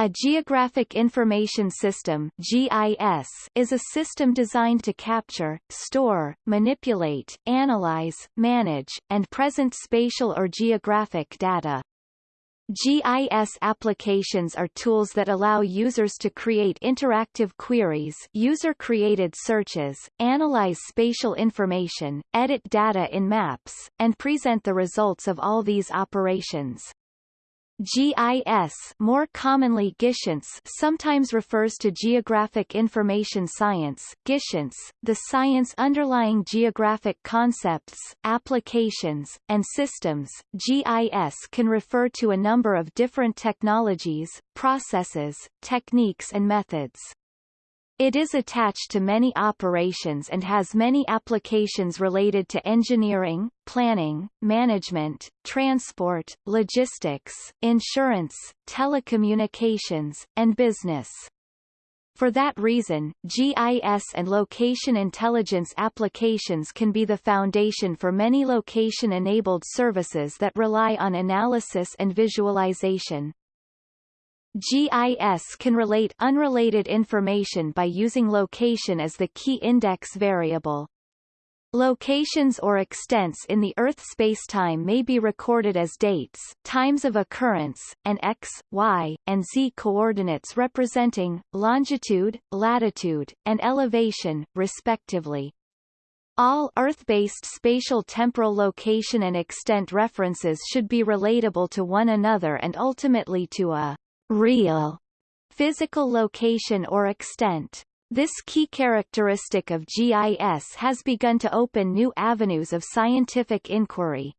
A Geographic Information System GIS is a system designed to capture, store, manipulate, analyze, manage, and present spatial or geographic data. GIS applications are tools that allow users to create interactive queries user-created searches, analyze spatial information, edit data in maps, and present the results of all these operations. GIS more commonly GIScience sometimes refers to Geographic Information Science GIScience, the science underlying geographic concepts, applications, and systems. GIS can refer to a number of different technologies, processes, techniques and methods. It is attached to many operations and has many applications related to engineering, planning, management, transport, logistics, insurance, telecommunications, and business. For that reason, GIS and location intelligence applications can be the foundation for many location-enabled services that rely on analysis and visualization. GIS can relate unrelated information by using location as the key index variable. Locations or extents in the Earth spacetime may be recorded as dates, times of occurrence, and x, y, and z coordinates representing, longitude, latitude, and elevation, respectively. All Earth-based spatial temporal location and extent references should be relatable to one another and ultimately to a real physical location or extent. This key characteristic of GIS has begun to open new avenues of scientific inquiry.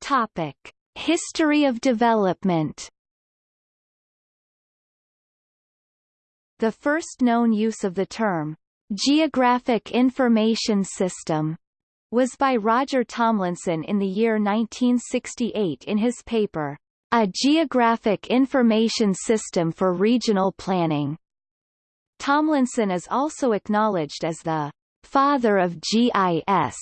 Topic. History of development The first known use of the term, geographic information system, was by Roger Tomlinson in the year 1968 in his paper, A Geographic Information System for Regional Planning. Tomlinson is also acknowledged as the father of GIS.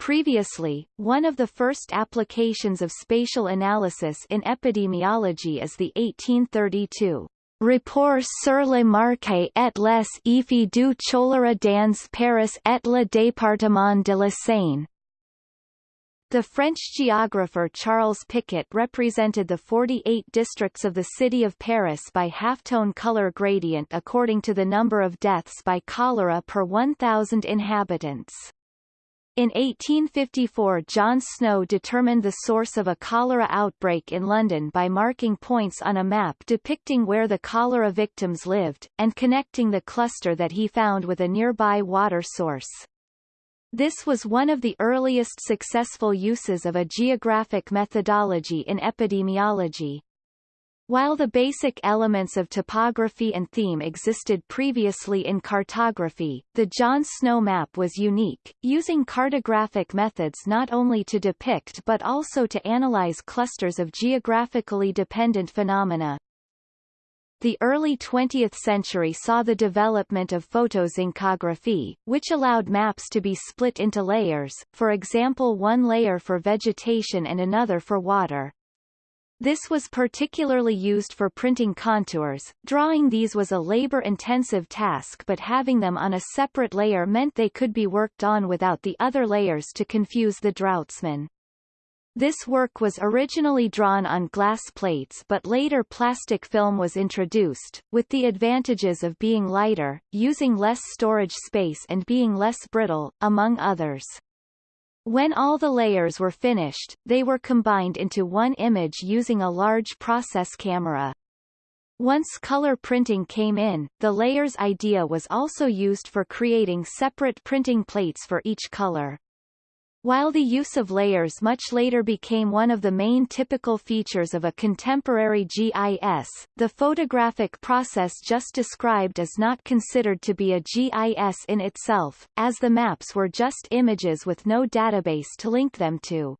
Previously, one of the first applications of spatial analysis in epidemiology is the 1832 Rapport sur le marché et les effets du choléra dans Paris et le département de la Seine. The French geographer Charles Picquet represented the 48 districts of the city of Paris by halftone color gradient according to the number of deaths by cholera per 1,000 inhabitants. In 1854 John Snow determined the source of a cholera outbreak in London by marking points on a map depicting where the cholera victims lived, and connecting the cluster that he found with a nearby water source. This was one of the earliest successful uses of a geographic methodology in epidemiology. While the basic elements of topography and theme existed previously in cartography, the John Snow map was unique, using cartographic methods not only to depict but also to analyze clusters of geographically dependent phenomena. The early 20th century saw the development of photozincography, which allowed maps to be split into layers, for example one layer for vegetation and another for water. This was particularly used for printing contours. Drawing these was a labor-intensive task but having them on a separate layer meant they could be worked on without the other layers to confuse the draughtsman. This work was originally drawn on glass plates but later plastic film was introduced, with the advantages of being lighter, using less storage space and being less brittle, among others. When all the layers were finished, they were combined into one image using a large process camera. Once color printing came in, the layers idea was also used for creating separate printing plates for each color. While the use of layers much later became one of the main typical features of a contemporary GIS, the photographic process just described is not considered to be a GIS in itself, as the maps were just images with no database to link them to.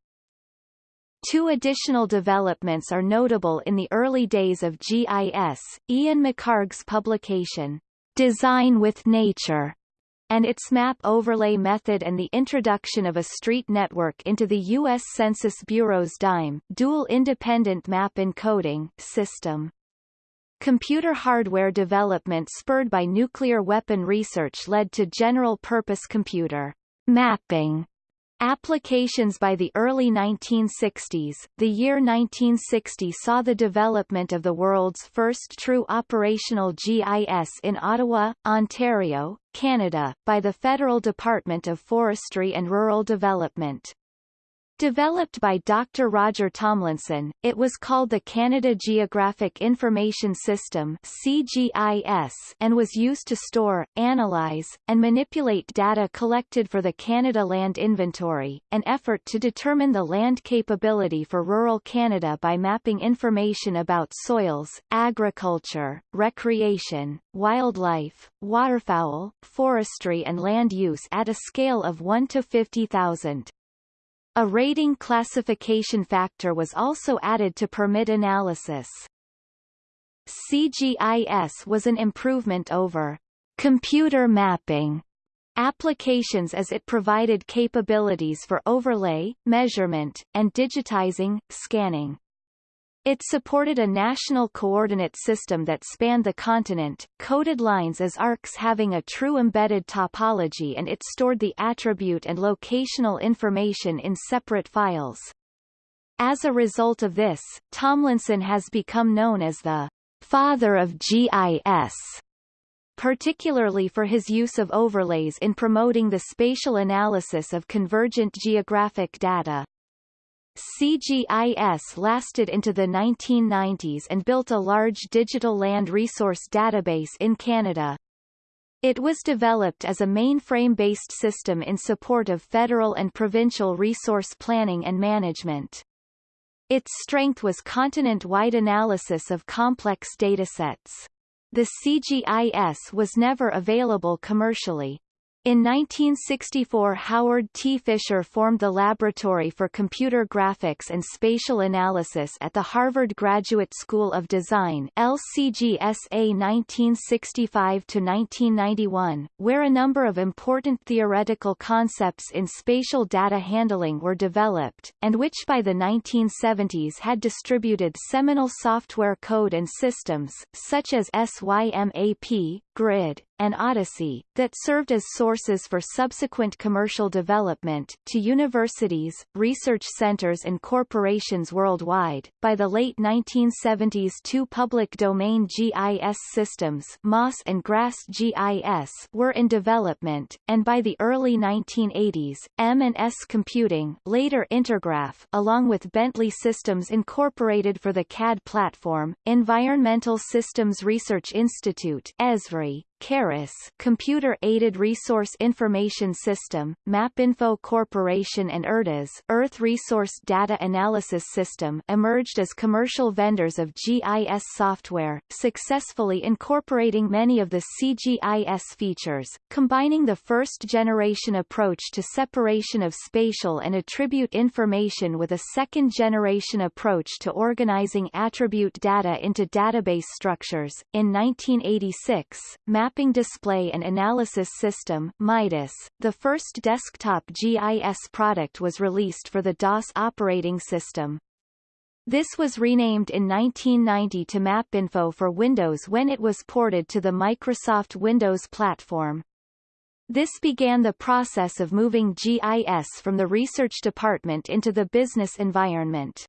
Two additional developments are notable in the early days of GIS, Ian McHarg's publication, Design with Nature, and its map overlay method and the introduction of a street network into the U.S. Census Bureau's DIME dual independent map encoding system. Computer hardware development spurred by nuclear weapon research led to general-purpose computer mapping Applications by the early 1960s, the year 1960 saw the development of the world's first true operational GIS in Ottawa, Ontario, Canada, by the Federal Department of Forestry and Rural Development. Developed by Dr. Roger Tomlinson, it was called the Canada Geographic Information System CGIS and was used to store, analyze, and manipulate data collected for the Canada Land Inventory, an effort to determine the land capability for rural Canada by mapping information about soils, agriculture, recreation, wildlife, waterfowl, forestry and land use at a scale of 1 to 50,000. A rating classification factor was also added to permit analysis. CGIS was an improvement over computer mapping applications as it provided capabilities for overlay, measurement, and digitizing, scanning. It supported a national coordinate system that spanned the continent, coded lines as arcs having a true embedded topology and it stored the attribute and locational information in separate files. As a result of this, Tomlinson has become known as the father of GIS particularly for his use of overlays in promoting the spatial analysis of convergent geographic data. CGIS lasted into the 1990s and built a large digital land resource database in Canada. It was developed as a mainframe-based system in support of federal and provincial resource planning and management. Its strength was continent-wide analysis of complex datasets. The CGIS was never available commercially. In 1964 Howard T. Fisher formed the Laboratory for Computer Graphics and Spatial Analysis at the Harvard Graduate School of Design LCGSA 1965-1991, where a number of important theoretical concepts in spatial data handling were developed, and which by the 1970s had distributed seminal software code and systems, such as SYMAP, GRID, and Odyssey, that served as sources for subsequent commercial development, to universities, research centers and corporations worldwide. By the late 1970s two public domain GIS systems MOS and GRASS GIS were in development, and by the early 1980s, M&S Computing later Intergraph along with Bentley Systems Incorporated for the CAD platform, Environmental Systems Research Institute ESRI, CARIS Computer Aided Resource Information System, MapInfo Corporation and ERDAS Earth Resource Data Analysis System emerged as commercial vendors of GIS software, successfully incorporating many of the CGIS features, combining the first-generation approach to separation of spatial and attribute information with a second-generation approach to organizing attribute data into database structures. In 1986, Map Mapping Display and Analysis System MIDAS, the first desktop GIS product was released for the DOS operating system. This was renamed in 1990 to MapInfo for Windows when it was ported to the Microsoft Windows platform. This began the process of moving GIS from the research department into the business environment.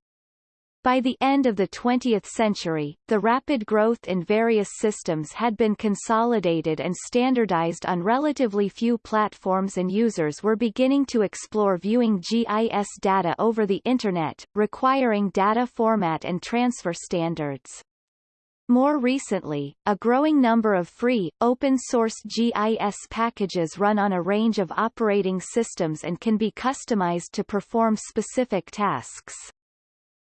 By the end of the 20th century, the rapid growth in various systems had been consolidated and standardized on relatively few platforms and users were beginning to explore viewing GIS data over the Internet, requiring data format and transfer standards. More recently, a growing number of free, open-source GIS packages run on a range of operating systems and can be customized to perform specific tasks.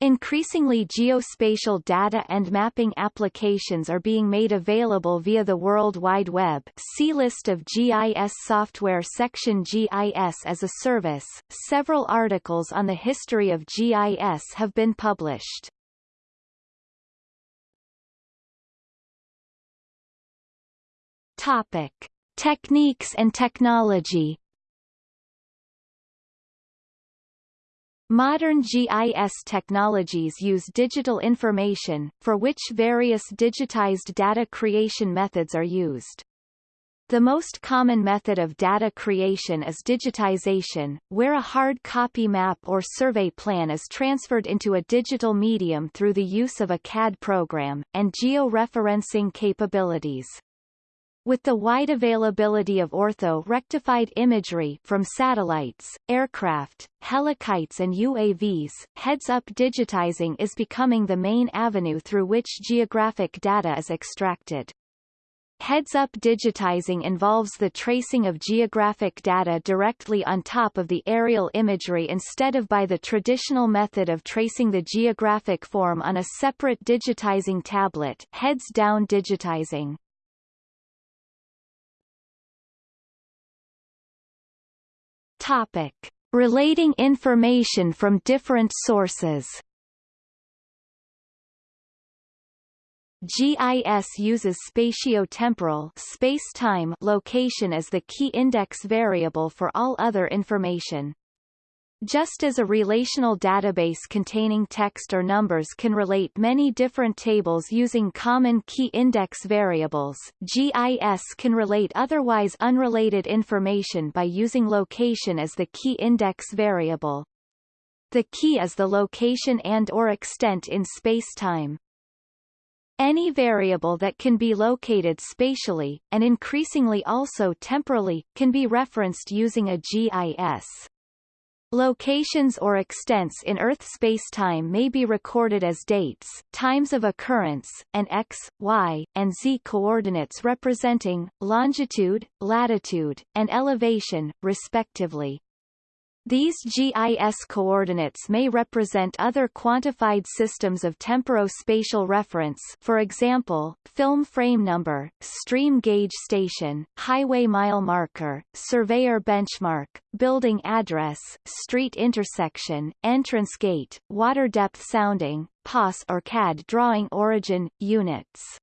Increasingly geospatial data and mapping applications are being made available via the World Wide Web see List of GIS software section GIS as a service. Several articles on the history of GIS have been published. Topic. Techniques and technology Modern GIS technologies use digital information, for which various digitized data creation methods are used. The most common method of data creation is digitization, where a hard copy map or survey plan is transferred into a digital medium through the use of a CAD program, and geo-referencing capabilities. With the wide availability of ortho-rectified imagery from satellites, aircraft, helikites and UAVs, heads-up digitizing is becoming the main avenue through which geographic data is extracted. Heads-up digitizing involves the tracing of geographic data directly on top of the aerial imagery instead of by the traditional method of tracing the geographic form on a separate digitizing tablet heads-down digitizing. Topic. Relating information from different sources GIS uses spatio-temporal space-time location as the key index variable for all other information. Just as a relational database containing text or numbers can relate many different tables using common key index variables, GIS can relate otherwise unrelated information by using location as the key index variable. The key is the location and or extent in spacetime. Any variable that can be located spatially, and increasingly also temporally, can be referenced using a GIS. Locations or extents in Earth spacetime may be recorded as dates, times of occurrence, and x, y, and z coordinates representing, longitude, latitude, and elevation, respectively. These GIS coordinates may represent other quantified systems of temporospatial reference for example, film frame number, stream gauge station, highway mile marker, surveyor benchmark, building address, street intersection, entrance gate, water depth sounding, POS or CAD drawing origin, units.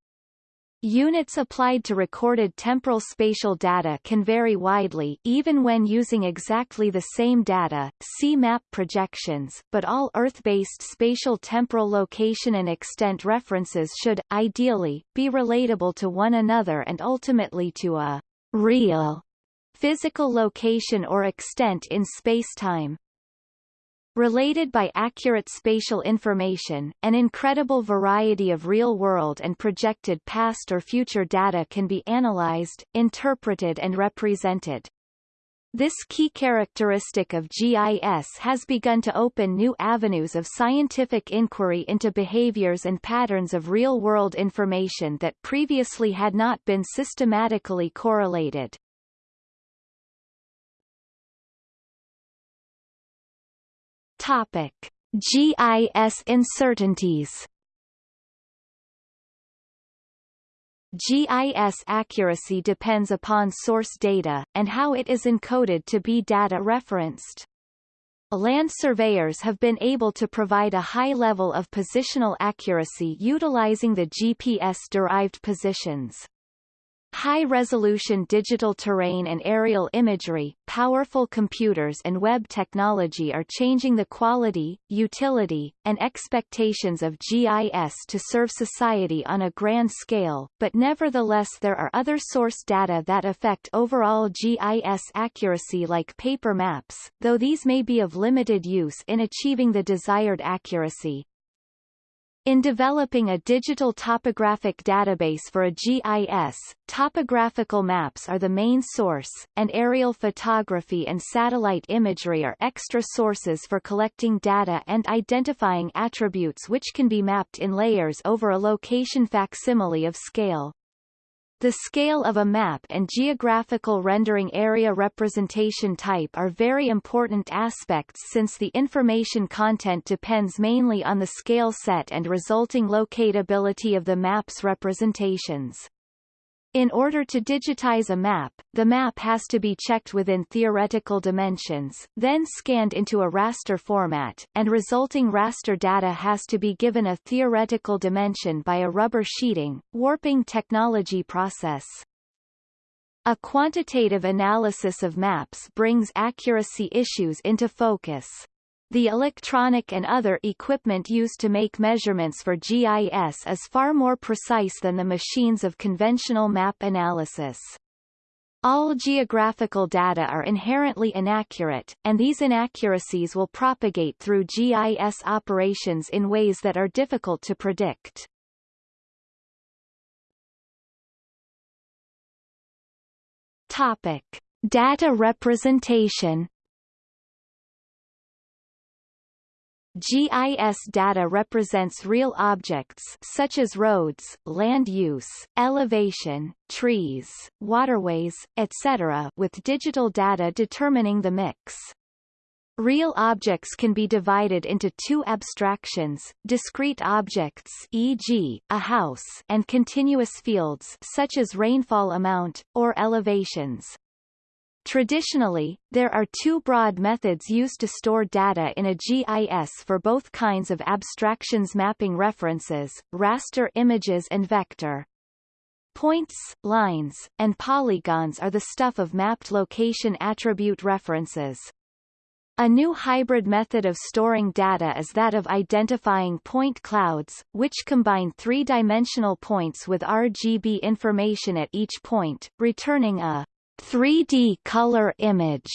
Units applied to recorded temporal spatial data can vary widely even when using exactly the same data, see map projections, but all Earth-based spatial temporal location and extent references should, ideally, be relatable to one another and ultimately to a real physical location or extent in spacetime. Related by accurate spatial information, an incredible variety of real-world and projected past or future data can be analyzed, interpreted and represented. This key characteristic of GIS has begun to open new avenues of scientific inquiry into behaviors and patterns of real-world information that previously had not been systematically correlated. Topic: GIS uncertainties. GIS accuracy depends upon source data, and how it is encoded to be data referenced. Land surveyors have been able to provide a high level of positional accuracy utilizing the GPS-derived positions. High-resolution digital terrain and aerial imagery, powerful computers and web technology are changing the quality, utility, and expectations of GIS to serve society on a grand scale, but nevertheless there are other source data that affect overall GIS accuracy like paper maps, though these may be of limited use in achieving the desired accuracy. In developing a digital topographic database for a GIS, topographical maps are the main source, and aerial photography and satellite imagery are extra sources for collecting data and identifying attributes which can be mapped in layers over a location facsimile of scale. The scale of a map and geographical rendering area representation type are very important aspects since the information content depends mainly on the scale set and resulting locatability of the map's representations. In order to digitize a map, the map has to be checked within theoretical dimensions, then scanned into a raster format, and resulting raster data has to be given a theoretical dimension by a rubber sheeting, warping technology process. A quantitative analysis of maps brings accuracy issues into focus. The electronic and other equipment used to make measurements for GIS is far more precise than the machines of conventional map analysis. All geographical data are inherently inaccurate, and these inaccuracies will propagate through GIS operations in ways that are difficult to predict. Topic. Data representation GIS data represents real objects such as roads, land use, elevation, trees, waterways, etc. with digital data determining the mix. Real objects can be divided into two abstractions, discrete objects e.g., a house and continuous fields such as rainfall amount, or elevations. Traditionally, there are two broad methods used to store data in a GIS for both kinds of abstractions mapping references, raster images and vector. Points, lines, and polygons are the stuff of mapped location attribute references. A new hybrid method of storing data is that of identifying point clouds, which combine three-dimensional points with RGB information at each point, returning a 3D color image.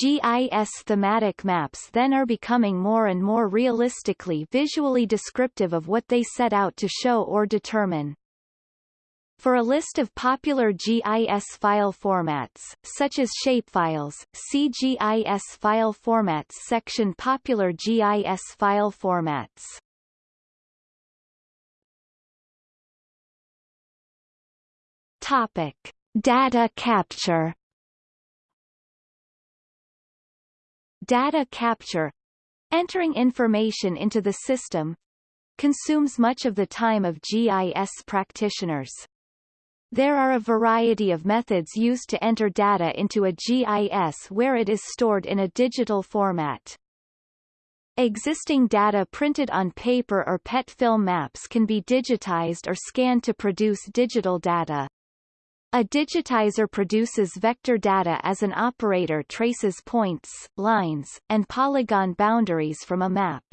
GIS thematic maps then are becoming more and more realistically visually descriptive of what they set out to show or determine. For a list of popular GIS file formats, such as shapefiles, see GIS file formats section Popular GIS file formats. Topic. Data capture Data capture entering information into the system consumes much of the time of GIS practitioners. There are a variety of methods used to enter data into a GIS where it is stored in a digital format. Existing data printed on paper or PET film maps can be digitized or scanned to produce digital data. A digitizer produces vector data as an operator traces points, lines, and polygon boundaries from a map.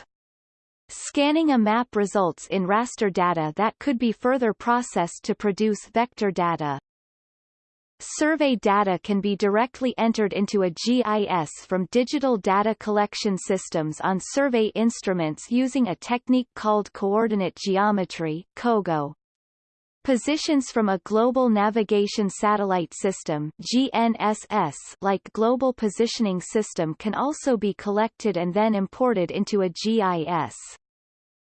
Scanning a map results in raster data that could be further processed to produce vector data. Survey data can be directly entered into a GIS from digital data collection systems on survey instruments using a technique called coordinate geometry COGO. Positions from a Global Navigation Satellite System GNSS like Global Positioning System can also be collected and then imported into a GIS.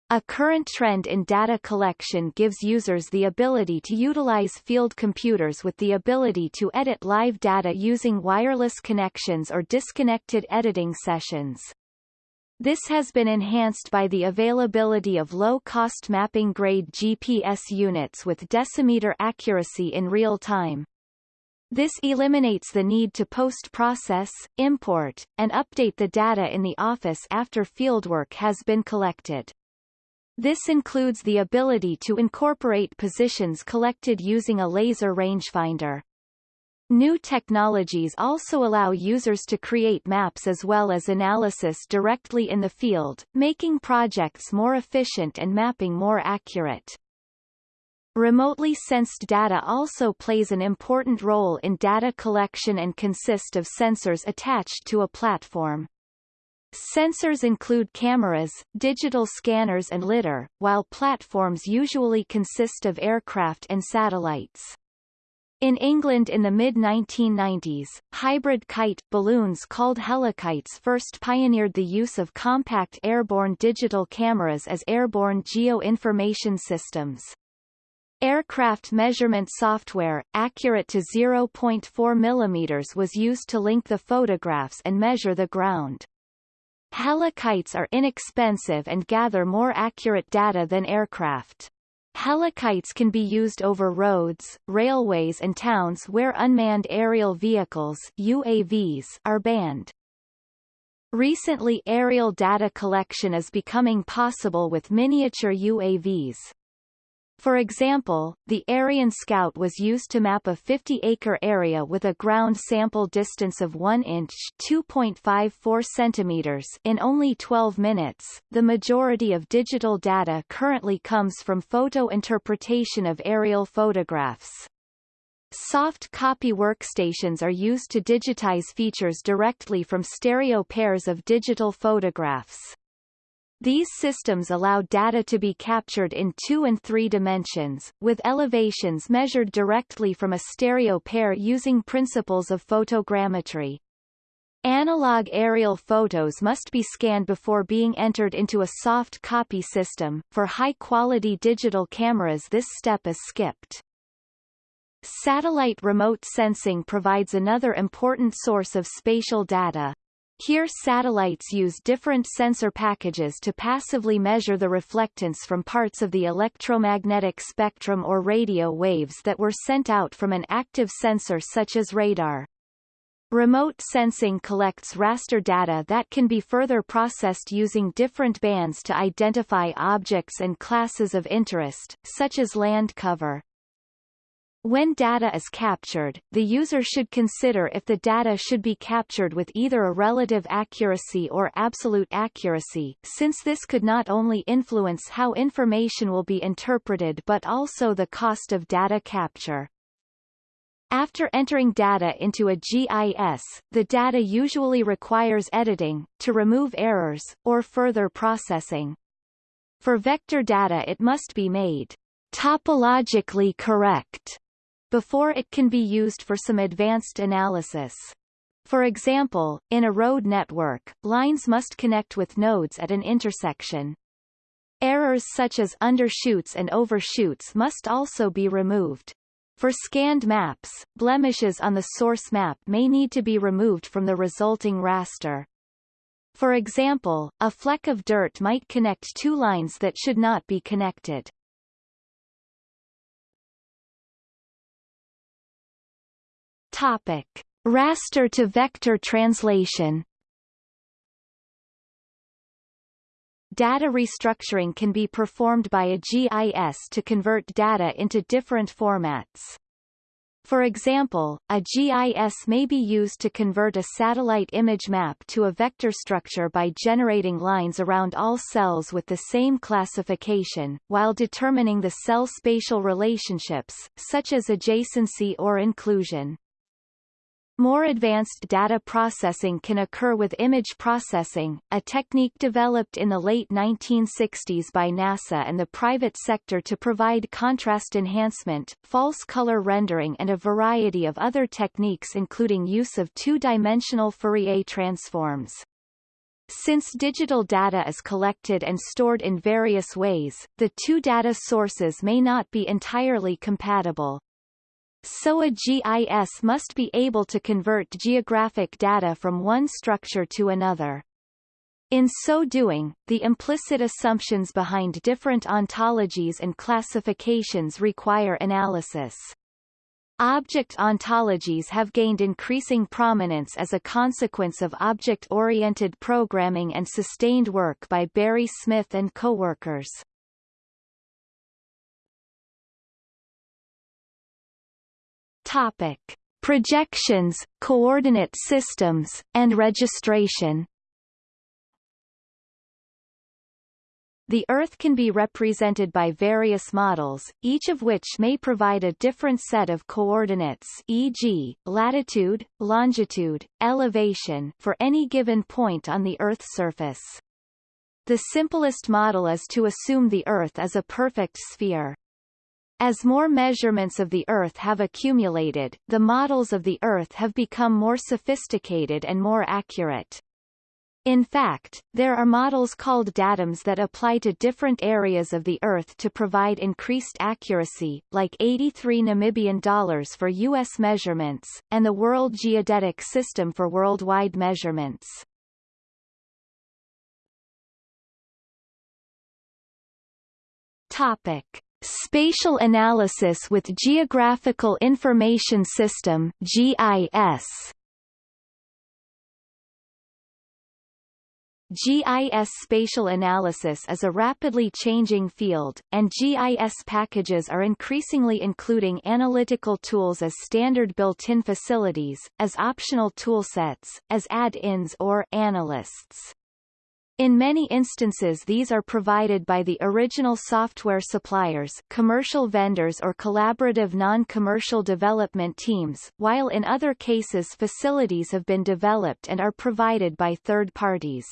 A current trend in data collection gives users the ability to utilize field computers with the ability to edit live data using wireless connections or disconnected editing sessions. This has been enhanced by the availability of low-cost mapping-grade GPS units with decimeter accuracy in real time. This eliminates the need to post-process, import, and update the data in the office after fieldwork has been collected. This includes the ability to incorporate positions collected using a laser rangefinder. New technologies also allow users to create maps as well as analysis directly in the field, making projects more efficient and mapping more accurate. Remotely sensed data also plays an important role in data collection and consist of sensors attached to a platform. Sensors include cameras, digital scanners and lidar, while platforms usually consist of aircraft and satellites. In England in the mid-1990s, hybrid kite balloons called helikites first pioneered the use of compact airborne digital cameras as airborne geo-information systems. Aircraft measurement software, accurate to 0.4 mm was used to link the photographs and measure the ground. Helikites are inexpensive and gather more accurate data than aircraft. Helikites can be used over roads, railways and towns where unmanned aerial vehicles UAVs are banned. Recently aerial data collection is becoming possible with miniature UAVs. For example, the Aeryon Scout was used to map a 50-acre area with a ground sample distance of 1 inch (2.54 centimeters) in only 12 minutes. The majority of digital data currently comes from photo interpretation of aerial photographs. Soft copy workstations are used to digitize features directly from stereo pairs of digital photographs. These systems allow data to be captured in two and three dimensions, with elevations measured directly from a stereo pair using principles of photogrammetry. Analog aerial photos must be scanned before being entered into a soft copy system. For high-quality digital cameras this step is skipped. Satellite remote sensing provides another important source of spatial data. Here satellites use different sensor packages to passively measure the reflectance from parts of the electromagnetic spectrum or radio waves that were sent out from an active sensor such as radar. Remote sensing collects raster data that can be further processed using different bands to identify objects and classes of interest, such as land cover. When data is captured, the user should consider if the data should be captured with either a relative accuracy or absolute accuracy, since this could not only influence how information will be interpreted but also the cost of data capture. After entering data into a GIS, the data usually requires editing, to remove errors, or further processing. For vector data it must be made topologically correct before it can be used for some advanced analysis. For example, in a road network, lines must connect with nodes at an intersection. Errors such as undershoots and overshoots must also be removed. For scanned maps, blemishes on the source map may need to be removed from the resulting raster. For example, a fleck of dirt might connect two lines that should not be connected. Topic: Raster to vector translation. Data restructuring can be performed by a GIS to convert data into different formats. For example, a GIS may be used to convert a satellite image map to a vector structure by generating lines around all cells with the same classification, while determining the cell spatial relationships, such as adjacency or inclusion. More advanced data processing can occur with image processing, a technique developed in the late 1960s by NASA and the private sector to provide contrast enhancement, false color rendering and a variety of other techniques including use of two-dimensional Fourier transforms. Since digital data is collected and stored in various ways, the two data sources may not be entirely compatible. So a GIS must be able to convert geographic data from one structure to another. In so doing, the implicit assumptions behind different ontologies and classifications require analysis. Object ontologies have gained increasing prominence as a consequence of object-oriented programming and sustained work by Barry Smith and co-workers. Topic: Projections, coordinate systems, and registration. The Earth can be represented by various models, each of which may provide a different set of coordinates e.g., latitude, longitude, elevation for any given point on the Earth's surface. The simplest model is to assume the Earth is a perfect sphere. As more measurements of the Earth have accumulated, the models of the Earth have become more sophisticated and more accurate. In fact, there are models called datums that apply to different areas of the Earth to provide increased accuracy, like 83 Namibian dollars for U.S. measurements, and the World Geodetic System for worldwide measurements. Topic. Spatial Analysis with Geographical Information System GIS GIS spatial analysis is a rapidly changing field, and GIS packages are increasingly including analytical tools as standard built-in facilities, as optional toolsets, as add-ins or analysts. In many instances these are provided by the original software suppliers commercial vendors or collaborative non-commercial development teams, while in other cases facilities have been developed and are provided by third parties.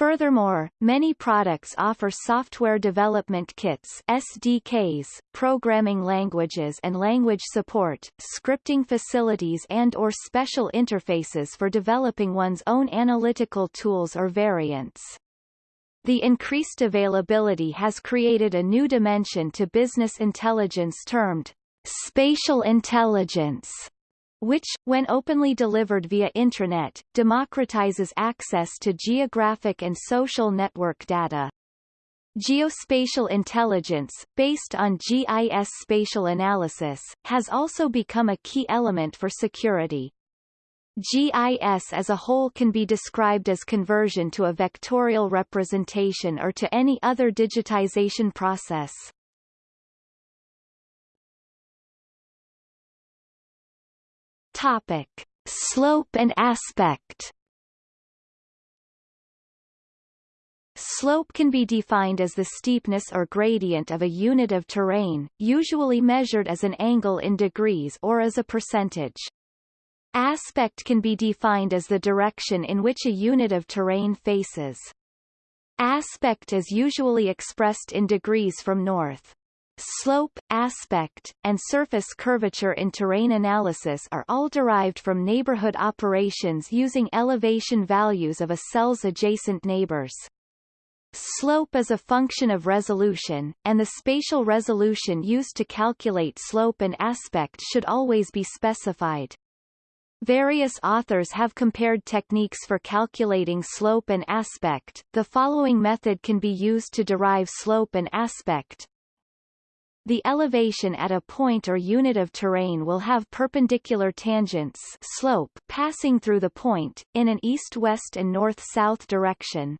Furthermore, many products offer software development kits SDKs, programming languages and language support, scripting facilities and or special interfaces for developing one's own analytical tools or variants. The increased availability has created a new dimension to business intelligence termed spatial intelligence which, when openly delivered via intranet, democratizes access to geographic and social network data. Geospatial intelligence, based on GIS spatial analysis, has also become a key element for security. GIS as a whole can be described as conversion to a vectorial representation or to any other digitization process. Topic: Slope and aspect. Slope can be defined as the steepness or gradient of a unit of terrain, usually measured as an angle in degrees or as a percentage. Aspect can be defined as the direction in which a unit of terrain faces. Aspect is usually expressed in degrees from north. Slope, aspect, and surface curvature in terrain analysis are all derived from neighborhood operations using elevation values of a cell's adjacent neighbors. Slope is a function of resolution, and the spatial resolution used to calculate slope and aspect should always be specified. Various authors have compared techniques for calculating slope and aspect. The following method can be used to derive slope and aspect. The elevation at a point or unit of terrain will have perpendicular tangents slope passing through the point, in an east-west and north-south direction.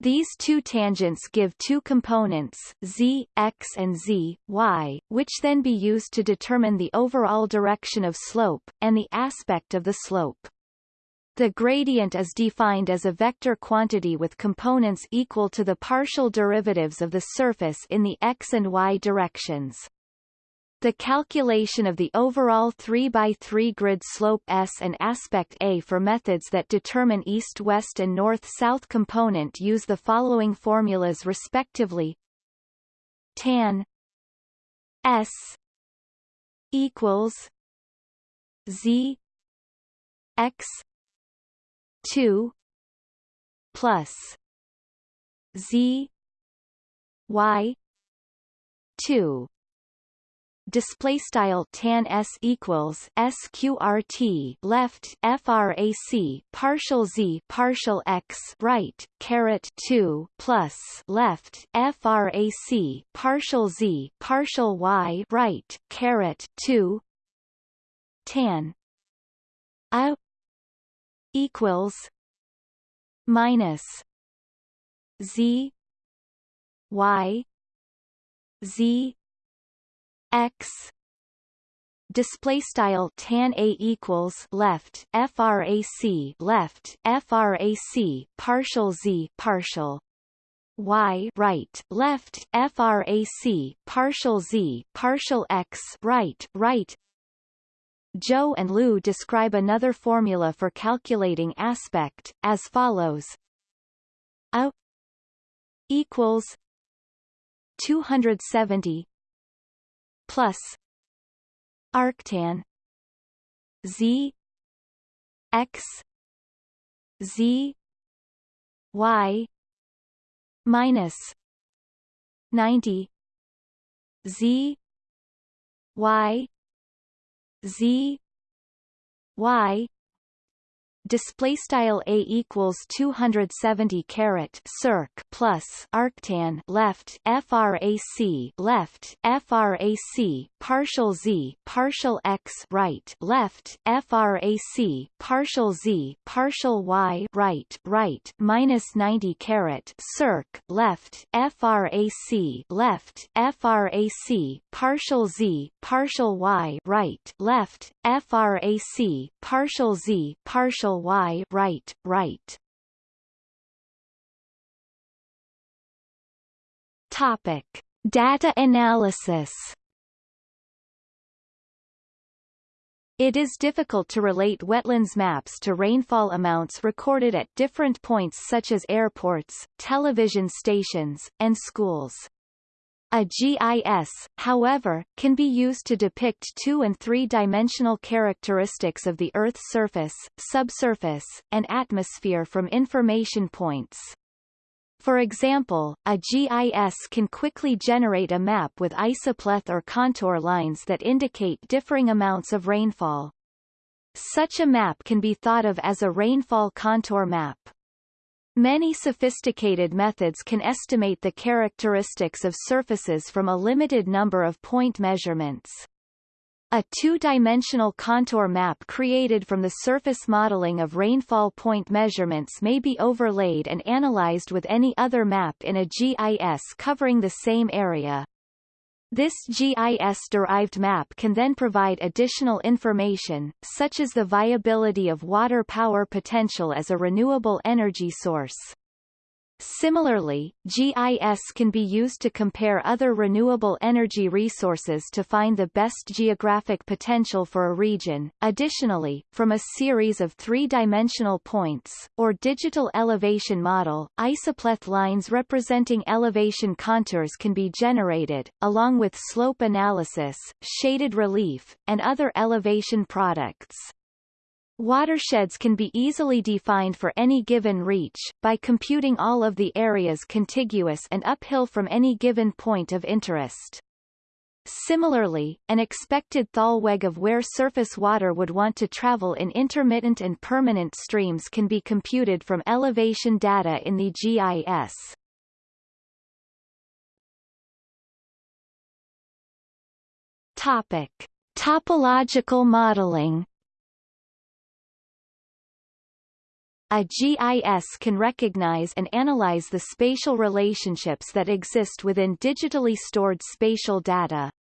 These two tangents give two components, z, x and z, y, which then be used to determine the overall direction of slope, and the aspect of the slope. The gradient is defined as a vector quantity with components equal to the partial derivatives of the surface in the x and y directions. The calculation of the overall 3 by 3 grid slope S and aspect A for methods that determine east-west and north-south component use the following formulas respectively. Tan S equals Z X two plus Z Y two. Display style tan s equals sqrt left frac partial z partial x right caret 2 plus left frac partial z partial y right caret 2 tan. A equals minus Z Y Z X. Display style tan a equals left frac left frac partial z partial y right left frac partial z partial x right right Zhou and Liu describe another formula for calculating aspect, as follows. A equals 270 plus arctan z x z y minus 90 z y Z Y display style a equals 270 caret circ plus arctan left frac left frac partial z partial x right left frac partial z partial y right right minus 90 caret circ left frac left frac partial z partial y right left frac partial z partial y right right. Topic. Data analysis. It is difficult to relate wetlands maps to rainfall amounts recorded at different points such as airports, television stations, and schools. A GIS, however, can be used to depict two- and three-dimensional characteristics of the Earth's surface, subsurface, and atmosphere from information points. For example, a GIS can quickly generate a map with isopleth or contour lines that indicate differing amounts of rainfall. Such a map can be thought of as a rainfall contour map. Many sophisticated methods can estimate the characteristics of surfaces from a limited number of point measurements. A two-dimensional contour map created from the surface modeling of rainfall point measurements may be overlaid and analyzed with any other map in a GIS covering the same area. This GIS-derived map can then provide additional information, such as the viability of water power potential as a renewable energy source. Similarly, GIS can be used to compare other renewable energy resources to find the best geographic potential for a region. Additionally, from a series of three-dimensional points, or digital elevation model, isopleth lines representing elevation contours can be generated, along with slope analysis, shaded relief, and other elevation products. Watersheds can be easily defined for any given reach, by computing all of the areas contiguous and uphill from any given point of interest. Similarly, an expected thalweg of where surface water would want to travel in intermittent and permanent streams can be computed from elevation data in the GIS. Topic. Topological modeling A GIS can recognize and analyze the spatial relationships that exist within digitally stored spatial data.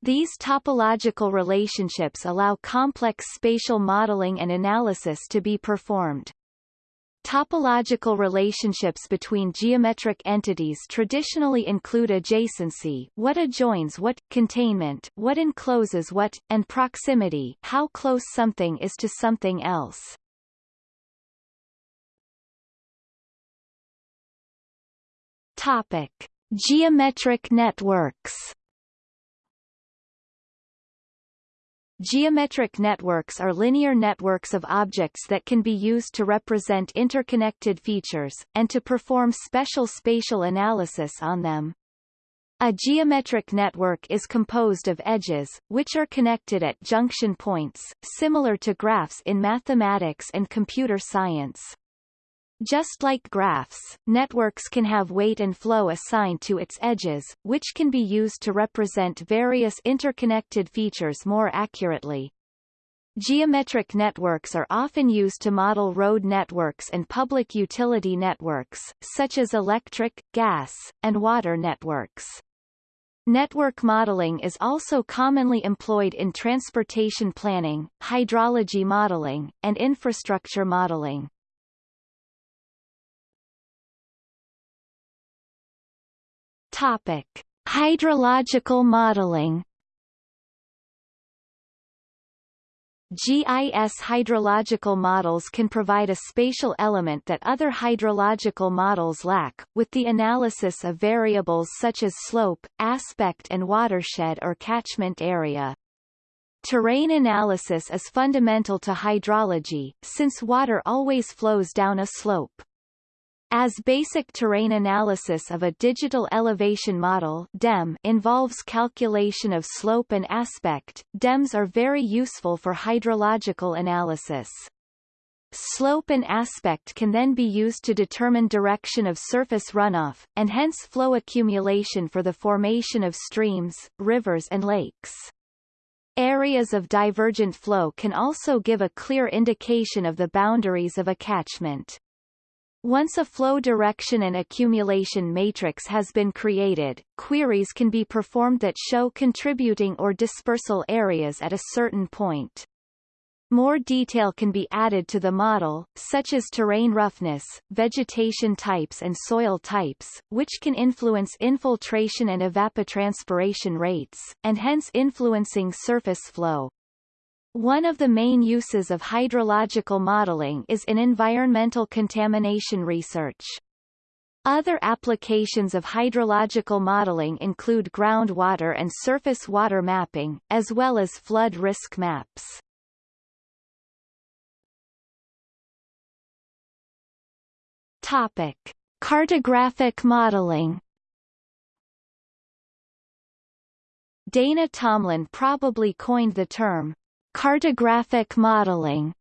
These topological relationships allow complex spatial modeling and analysis to be performed. Topological relationships between geometric entities traditionally include adjacency what adjoins what, containment what encloses what, and proximity how close something is to something else. Topic: Geometric networks. Geometric networks are linear networks of objects that can be used to represent interconnected features, and to perform special spatial analysis on them. A geometric network is composed of edges, which are connected at junction points, similar to graphs in mathematics and computer science. Just like graphs, networks can have weight and flow assigned to its edges, which can be used to represent various interconnected features more accurately. Geometric networks are often used to model road networks and public utility networks, such as electric, gas, and water networks. Network modeling is also commonly employed in transportation planning, hydrology modeling, and infrastructure modeling. Topic: Hydrological modeling. GIS hydrological models can provide a spatial element that other hydrological models lack, with the analysis of variables such as slope, aspect and watershed or catchment area. Terrain analysis is fundamental to hydrology, since water always flows down a slope. As basic terrain analysis of a digital elevation model DEM involves calculation of slope and aspect, DEMs are very useful for hydrological analysis. Slope and aspect can then be used to determine direction of surface runoff, and hence flow accumulation for the formation of streams, rivers and lakes. Areas of divergent flow can also give a clear indication of the boundaries of a catchment. Once a flow direction and accumulation matrix has been created, queries can be performed that show contributing or dispersal areas at a certain point. More detail can be added to the model, such as terrain roughness, vegetation types and soil types, which can influence infiltration and evapotranspiration rates, and hence influencing surface flow. One of the main uses of hydrological modeling is in environmental contamination research. Other applications of hydrological modeling include groundwater and surface water mapping, as well as flood risk maps. Topic: Cartographic modeling. Dana Tomlin probably coined the term cartographic modeling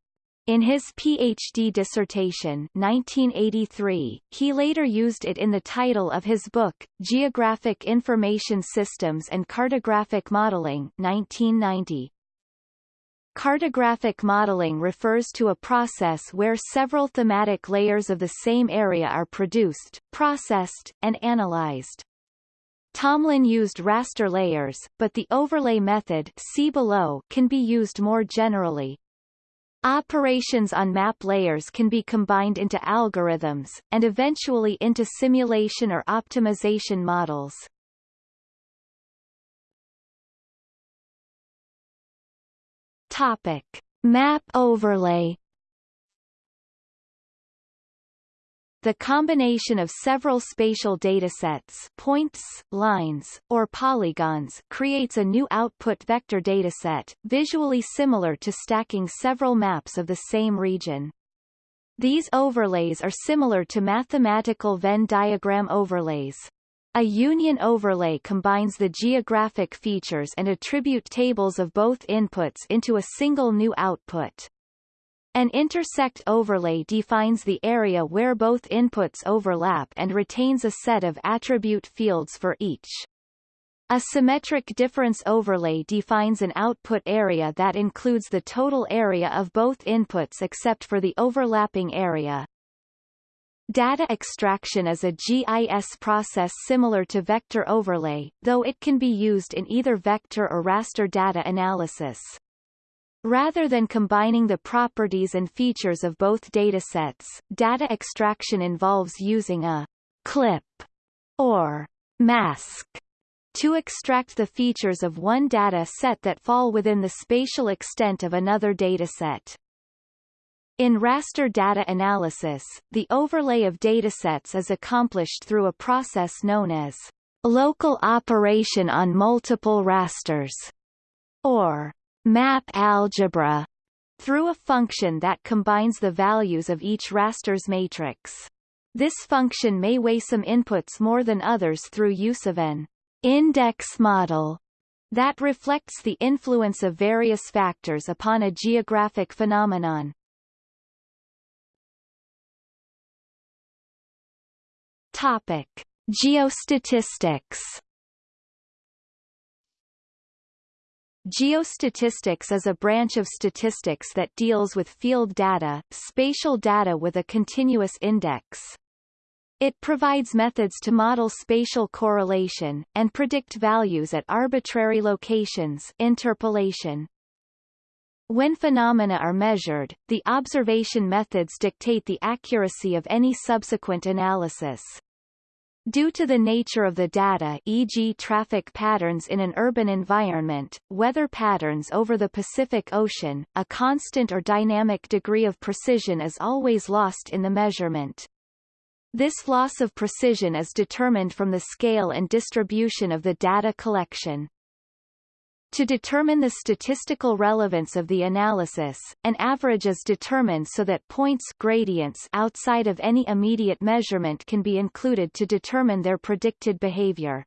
in his PhD dissertation 1983, he later used it in the title of his book, Geographic Information Systems and Cartographic Modeling 1990. Cartographic modeling refers to a process where several thematic layers of the same area are produced, processed, and analyzed. Tomlin used raster layers, but the overlay method see below can be used more generally. Operations on map layers can be combined into algorithms, and eventually into simulation or optimization models. Topic: Map overlay. The combination of several spatial datasets points, lines, or polygons creates a new output vector dataset, visually similar to stacking several maps of the same region. These overlays are similar to mathematical Venn diagram overlays. A union overlay combines the geographic features and attribute tables of both inputs into a single new output. An intersect overlay defines the area where both inputs overlap and retains a set of attribute fields for each. A symmetric difference overlay defines an output area that includes the total area of both inputs except for the overlapping area. Data extraction is a GIS process similar to vector overlay, though it can be used in either vector or raster data analysis. Rather than combining the properties and features of both datasets, data extraction involves using a clip or mask to extract the features of one data set that fall within the spatial extent of another dataset. In raster data analysis, the overlay of datasets is accomplished through a process known as local operation on multiple rasters, or map algebra, through a function that combines the values of each raster's matrix. This function may weigh some inputs more than others through use of an index model that reflects the influence of various factors upon a geographic phenomenon. Topic: Geostatistics. Geostatistics is a branch of statistics that deals with field data, spatial data with a continuous index. It provides methods to model spatial correlation, and predict values at arbitrary locations interpolation. When phenomena are measured, the observation methods dictate the accuracy of any subsequent analysis. Due to the nature of the data e.g. traffic patterns in an urban environment, weather patterns over the Pacific Ocean, a constant or dynamic degree of precision is always lost in the measurement. This loss of precision is determined from the scale and distribution of the data collection. To determine the statistical relevance of the analysis, an average is determined so that points gradients outside of any immediate measurement can be included to determine their predicted behavior.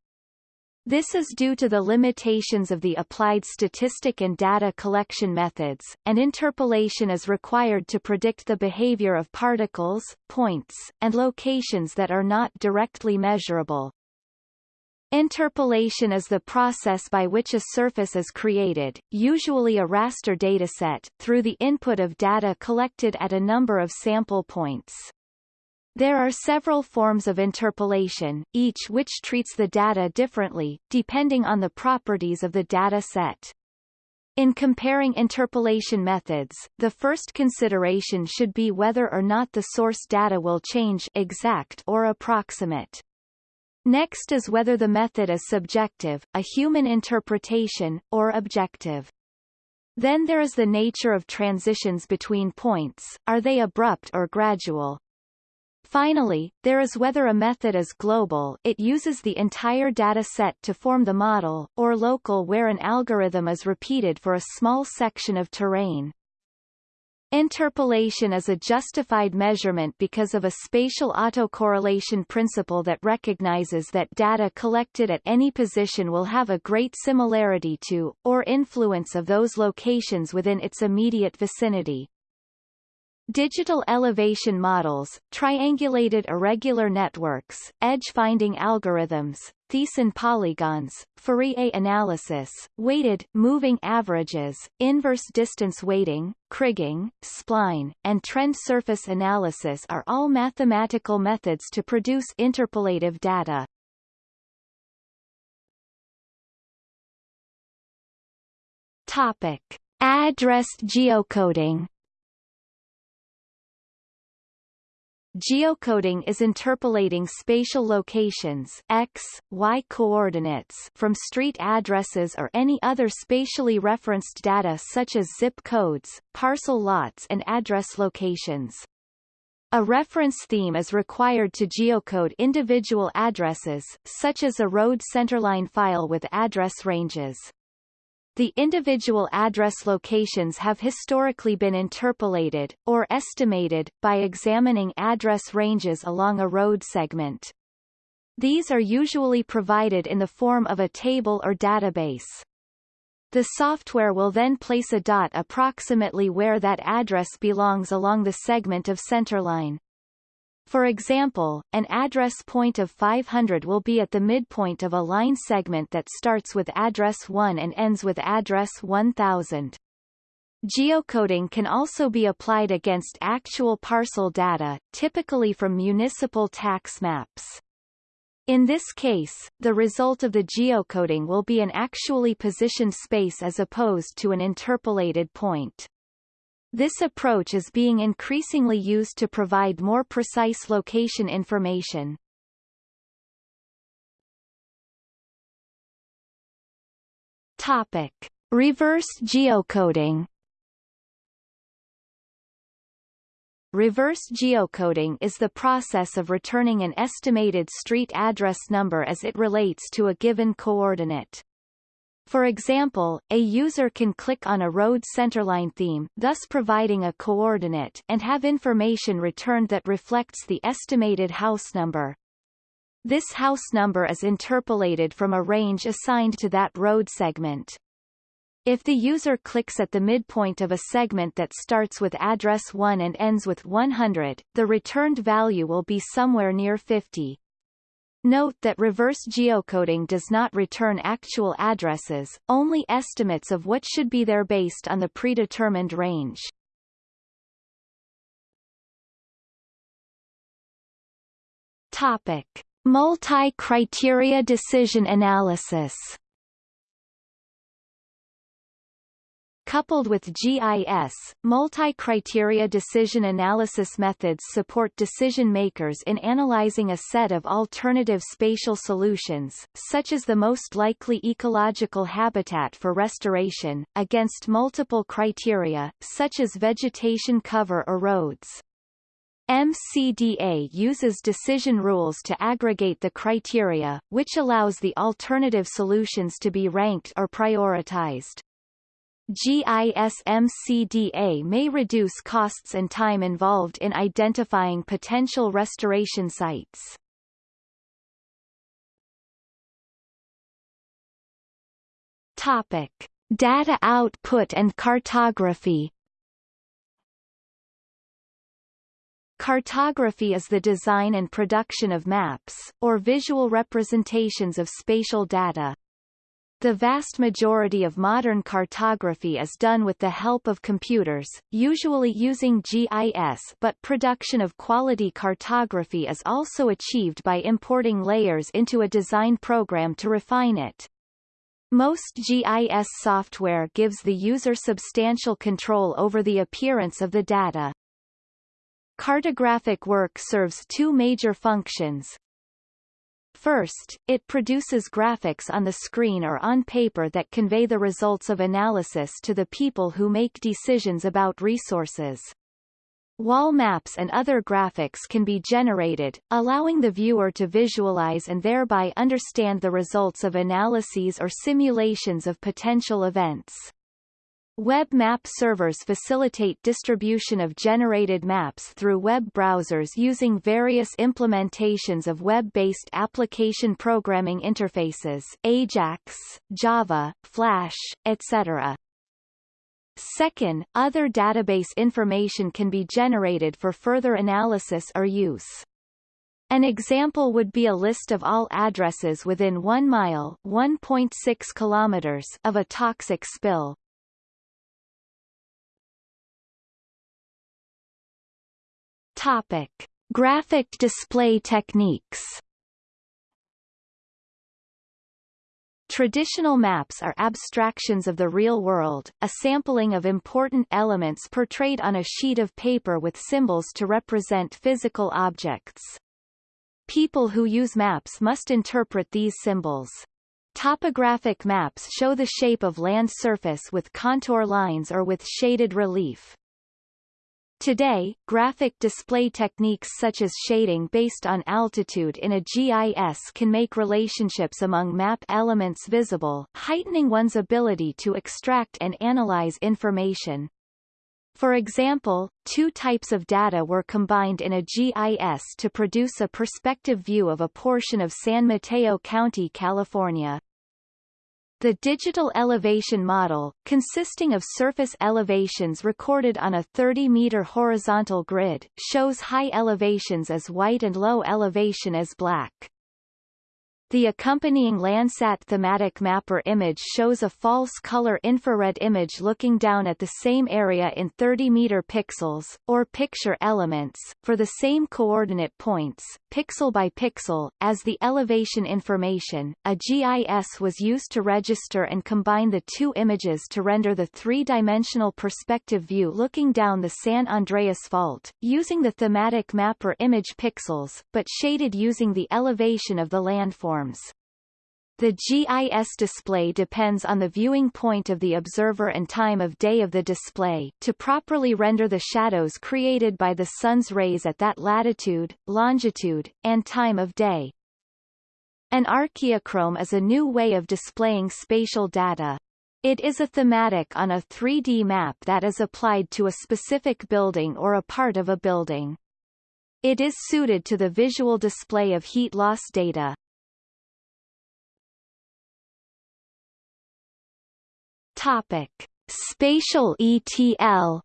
This is due to the limitations of the applied statistic and data collection methods, and interpolation is required to predict the behavior of particles, points, and locations that are not directly measurable. Interpolation is the process by which a surface is created, usually a raster dataset, through the input of data collected at a number of sample points. There are several forms of interpolation, each which treats the data differently, depending on the properties of the data set. In comparing interpolation methods, the first consideration should be whether or not the source data will change exact or approximate. Next is whether the method is subjective, a human interpretation, or objective. Then there is the nature of transitions between points, are they abrupt or gradual, Finally, there is whether a method is global it uses the entire data set to form the model, or local where an algorithm is repeated for a small section of terrain. Interpolation is a justified measurement because of a spatial autocorrelation principle that recognizes that data collected at any position will have a great similarity to, or influence of those locations within its immediate vicinity. Digital elevation models, triangulated irregular networks, edge-finding algorithms, Thiessen polygons, Fourier analysis, weighted, moving averages, inverse distance weighting, kriging, spline, and trend surface analysis are all mathematical methods to produce interpolative data. Topic. Addressed geocoding Geocoding is interpolating spatial locations x, y coordinates from street addresses or any other spatially referenced data such as zip codes, parcel lots and address locations. A reference theme is required to geocode individual addresses, such as a road centerline file with address ranges. The individual address locations have historically been interpolated, or estimated, by examining address ranges along a road segment. These are usually provided in the form of a table or database. The software will then place a dot approximately where that address belongs along the segment of centerline. For example, an address point of 500 will be at the midpoint of a line segment that starts with address 1 and ends with address 1000. Geocoding can also be applied against actual parcel data, typically from municipal tax maps. In this case, the result of the geocoding will be an actually positioned space as opposed to an interpolated point. This approach is being increasingly used to provide more precise location information. Topic. Reverse geocoding Reverse geocoding is the process of returning an estimated street address number as it relates to a given coordinate. For example, a user can click on a road centerline theme thus providing a coordinate and have information returned that reflects the estimated house number. This house number is interpolated from a range assigned to that road segment. If the user clicks at the midpoint of a segment that starts with address 1 and ends with 100, the returned value will be somewhere near 50. Note that reverse geocoding does not return actual addresses, only estimates of what should be there based on the predetermined range. Topic. Multi-criteria decision analysis Coupled with GIS, multi-criteria decision analysis methods support decision makers in analyzing a set of alternative spatial solutions, such as the most likely ecological habitat for restoration, against multiple criteria, such as vegetation cover or roads. MCDA uses decision rules to aggregate the criteria, which allows the alternative solutions to be ranked or prioritized. GISMCDA may reduce costs and time involved in identifying potential restoration sites. Topic. Data output and cartography Cartography is the design and production of maps, or visual representations of spatial data. The vast majority of modern cartography is done with the help of computers, usually using GIS but production of quality cartography is also achieved by importing layers into a design program to refine it. Most GIS software gives the user substantial control over the appearance of the data. Cartographic work serves two major functions. First, it produces graphics on the screen or on paper that convey the results of analysis to the people who make decisions about resources. Wall maps and other graphics can be generated, allowing the viewer to visualize and thereby understand the results of analyses or simulations of potential events. Web map servers facilitate distribution of generated maps through web browsers using various implementations of web-based application programming interfaces Ajax, Java, Flash, etc. Second, other database information can be generated for further analysis or use. An example would be a list of all addresses within 1 mile 1.6 kilometers of a toxic spill. Topic: Graphic display techniques. Traditional maps are abstractions of the real world, a sampling of important elements portrayed on a sheet of paper with symbols to represent physical objects. People who use maps must interpret these symbols. Topographic maps show the shape of land surface with contour lines or with shaded relief. Today, graphic display techniques such as shading based on altitude in a GIS can make relationships among map elements visible, heightening one's ability to extract and analyze information. For example, two types of data were combined in a GIS to produce a perspective view of a portion of San Mateo County, California. The digital elevation model, consisting of surface elevations recorded on a 30-meter horizontal grid, shows high elevations as white and low elevation as black. The accompanying Landsat thematic mapper image shows a false color infrared image looking down at the same area in 30 meter pixels, or picture elements, for the same coordinate points, pixel by pixel, as the elevation information. A GIS was used to register and combine the two images to render the three-dimensional perspective view looking down the San Andreas Fault, using the thematic mapper image pixels, but shaded using the elevation of the landform forms. The GIS display depends on the viewing point of the observer and time of day of the display to properly render the shadows created by the sun's rays at that latitude, longitude, and time of day. An archeochrome is a new way of displaying spatial data. It is a thematic on a 3D map that is applied to a specific building or a part of a building. It is suited to the visual display of heat loss data. Topic: Spatial ETL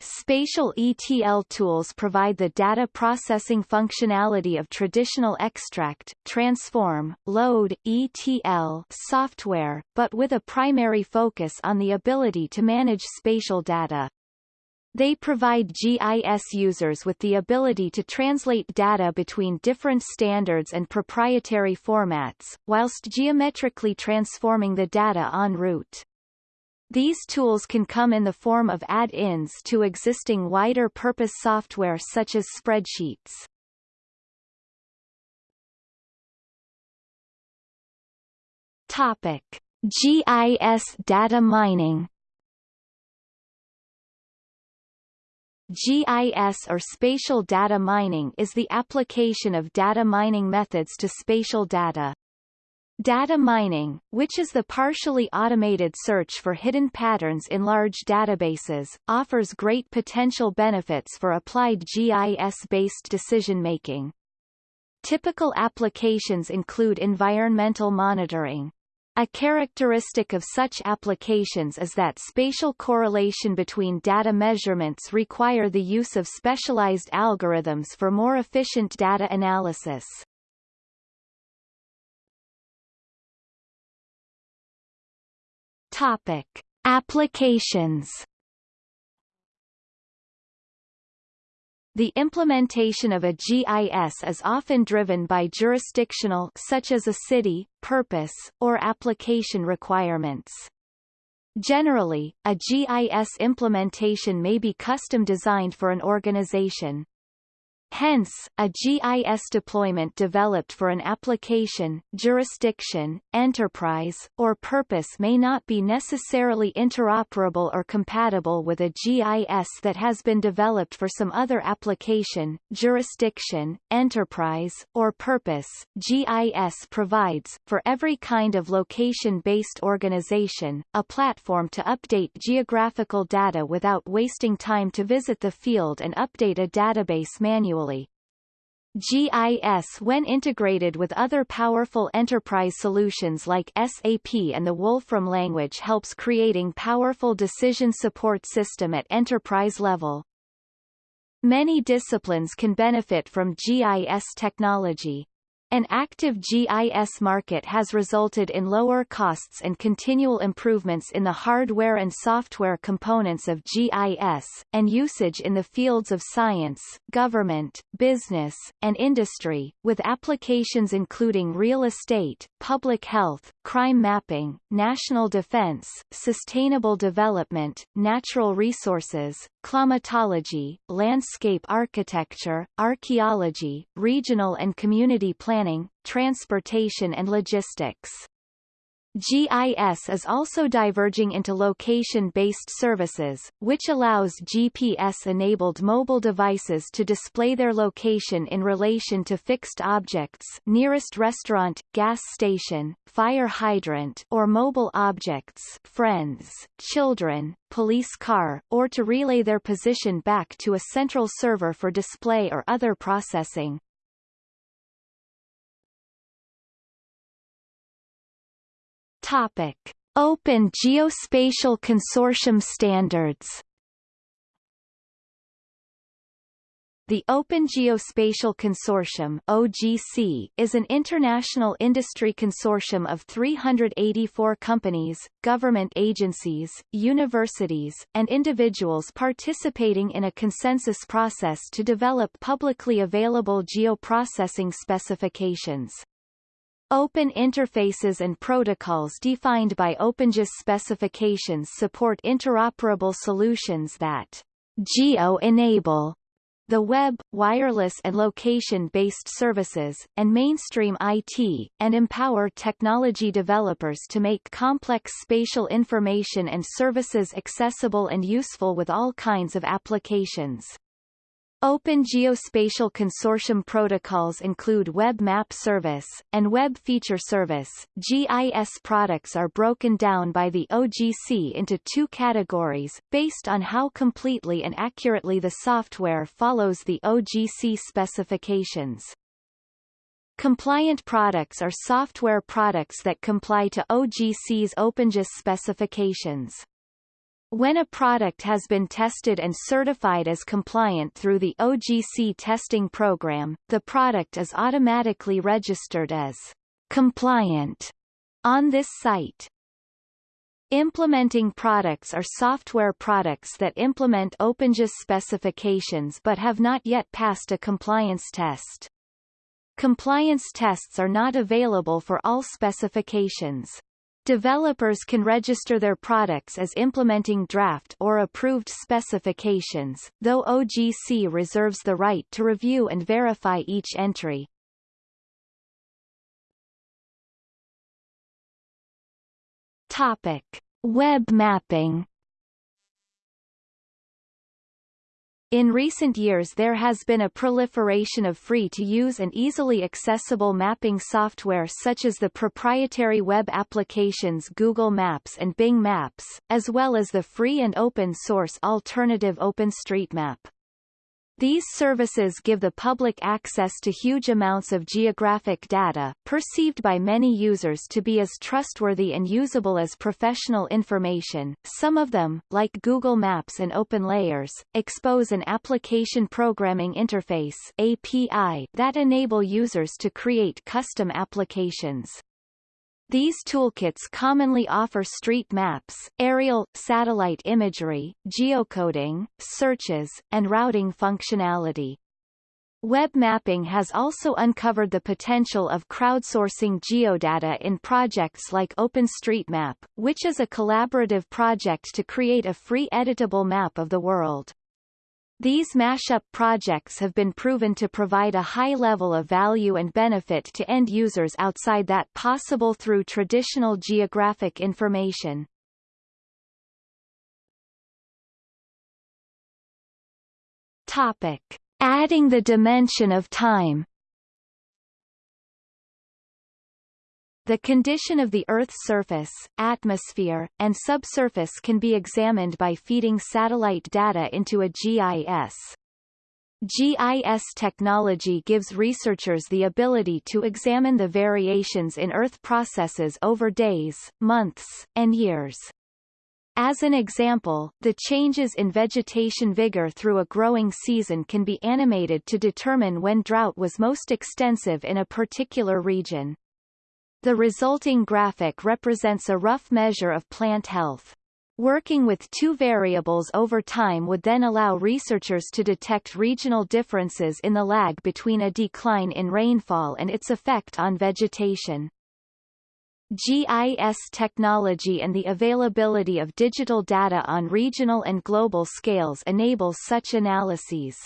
Spatial ETL tools provide the data processing functionality of traditional extract, transform, load, ETL software, but with a primary focus on the ability to manage spatial data. They provide GIS users with the ability to translate data between different standards and proprietary formats, whilst geometrically transforming the data en route. These tools can come in the form of add-ins to existing wider-purpose software such as spreadsheets. Topic. GIS data mining GIS or spatial data mining is the application of data mining methods to spatial data. Data mining, which is the partially automated search for hidden patterns in large databases, offers great potential benefits for applied GIS-based decision-making. Typical applications include environmental monitoring. A characteristic of such applications is that spatial correlation between data measurements require the use of specialized algorithms for more efficient data analysis. Topic: Applications. The implementation of a GIS is often driven by jurisdictional such as a city, purpose, or application requirements. Generally, a GIS implementation may be custom designed for an organization. Hence, a GIS deployment developed for an application, jurisdiction, enterprise, or purpose may not be necessarily interoperable or compatible with a GIS that has been developed for some other application, jurisdiction, enterprise, or purpose. GIS provides, for every kind of location-based organization, a platform to update geographical data without wasting time to visit the field and update a database manually GIS when integrated with other powerful enterprise solutions like SAP and the Wolfram language helps creating powerful decision support system at enterprise level. Many disciplines can benefit from GIS technology. An active GIS market has resulted in lower costs and continual improvements in the hardware and software components of GIS, and usage in the fields of science, government, business, and industry, with applications including real estate, public health, crime mapping, national defense, sustainable development, natural resources, climatology, landscape architecture, archaeology, regional and community planning, transportation and logistics. GIS is also diverging into location-based services, which allows GPS-enabled mobile devices to display their location in relation to fixed objects nearest restaurant, gas station, fire hydrant or mobile objects friends, children, police car, or to relay their position back to a central server for display or other processing. Topic: Open Geospatial Consortium standards. The Open Geospatial Consortium OGC is an international industry consortium of 384 companies, government agencies, universities, and individuals participating in a consensus process to develop publicly available geoprocessing specifications. Open interfaces and protocols defined by OpenGIS specifications support interoperable solutions that geo-enable the web, wireless and location-based services, and mainstream IT, and empower technology developers to make complex spatial information and services accessible and useful with all kinds of applications. Open Geospatial Consortium protocols include Web Map Service, and Web Feature Service. GIS products are broken down by the OGC into two categories, based on how completely and accurately the software follows the OGC specifications. Compliant products are software products that comply to OGC's OpenGIS specifications. When a product has been tested and certified as compliant through the OGC testing program, the product is automatically registered as compliant on this site. Implementing products are software products that implement OpenGIS specifications but have not yet passed a compliance test. Compliance tests are not available for all specifications. Developers can register their products as implementing draft or approved specifications, though OGC reserves the right to review and verify each entry. Topic: Web mapping In recent years there has been a proliferation of free-to-use and easily accessible mapping software such as the proprietary web applications Google Maps and Bing Maps, as well as the free and open-source alternative OpenStreetMap. These services give the public access to huge amounts of geographic data, perceived by many users to be as trustworthy and usable as professional information. Some of them, like Google Maps and OpenLayers, expose an application programming interface API that enable users to create custom applications. These toolkits commonly offer street maps, aerial, satellite imagery, geocoding, searches, and routing functionality. Web mapping has also uncovered the potential of crowdsourcing geodata in projects like OpenStreetMap, which is a collaborative project to create a free editable map of the world. These mashup projects have been proven to provide a high level of value and benefit to end users outside that possible through traditional geographic information. Topic. Adding the dimension of time The condition of the Earth's surface, atmosphere, and subsurface can be examined by feeding satellite data into a GIS. GIS technology gives researchers the ability to examine the variations in Earth processes over days, months, and years. As an example, the changes in vegetation vigor through a growing season can be animated to determine when drought was most extensive in a particular region. The resulting graphic represents a rough measure of plant health. Working with two variables over time would then allow researchers to detect regional differences in the lag between a decline in rainfall and its effect on vegetation. GIS technology and the availability of digital data on regional and global scales enables such analyses.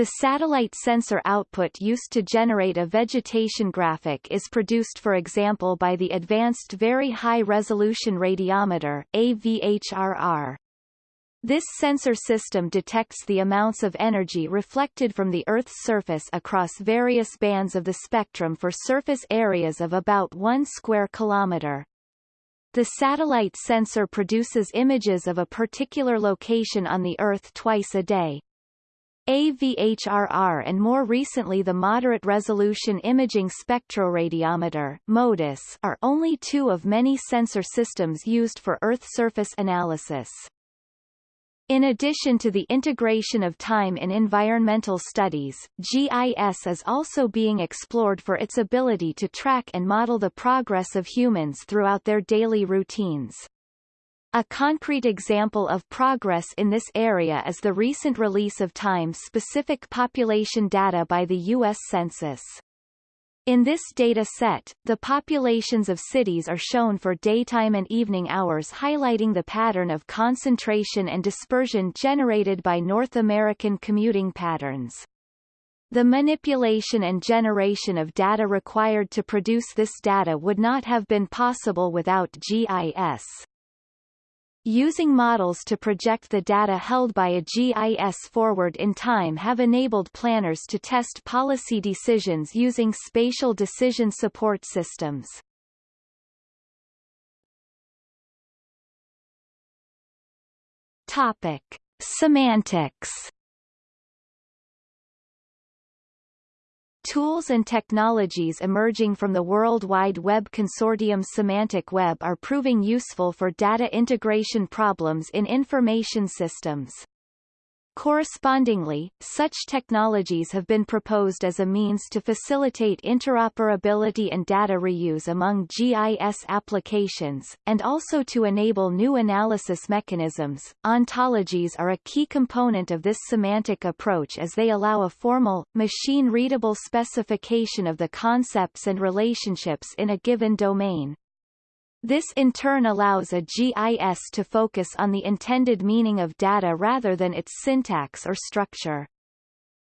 The satellite sensor output used to generate a vegetation graphic is produced for example by the Advanced Very High Resolution Radiometer AVHRR. This sensor system detects the amounts of energy reflected from the Earth's surface across various bands of the spectrum for surface areas of about 1 square kilometer. The satellite sensor produces images of a particular location on the Earth twice a day. AVHRR and more recently the Moderate Resolution Imaging Spectroradiometer MODIS are only two of many sensor systems used for Earth surface analysis. In addition to the integration of time in environmental studies, GIS is also being explored for its ability to track and model the progress of humans throughout their daily routines. A concrete example of progress in this area is the recent release of time-specific population data by the U.S. Census. In this data set, the populations of cities are shown for daytime and evening hours highlighting the pattern of concentration and dispersion generated by North American commuting patterns. The manipulation and generation of data required to produce this data would not have been possible without GIS. Using models to project the data held by a GIS forward in time have enabled planners to test policy decisions using spatial decision support systems. Topic. Semantics Tools and technologies emerging from the World Wide Web Consortium Semantic Web are proving useful for data integration problems in information systems. Correspondingly, such technologies have been proposed as a means to facilitate interoperability and data reuse among GIS applications, and also to enable new analysis mechanisms. Ontologies are a key component of this semantic approach as they allow a formal, machine-readable specification of the concepts and relationships in a given domain. This in turn allows a GIS to focus on the intended meaning of data rather than its syntax or structure.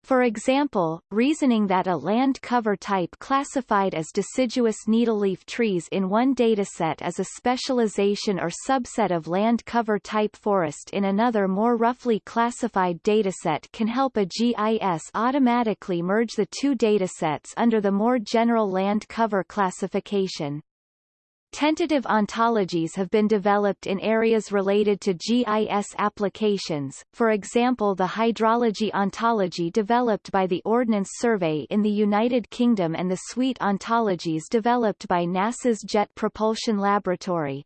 For example, reasoning that a land cover type classified as deciduous needleleaf trees in one dataset is a specialization or subset of land cover type forest in another more roughly classified dataset can help a GIS automatically merge the two datasets under the more general land cover classification. Tentative ontologies have been developed in areas related to GIS applications, for example the hydrology ontology developed by the Ordnance Survey in the United Kingdom and the SWEET ontologies developed by NASA's Jet Propulsion Laboratory.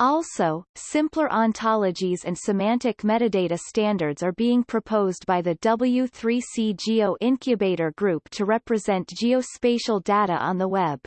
Also, simpler ontologies and semantic metadata standards are being proposed by the W3C Geo Incubator Group to represent geospatial data on the web.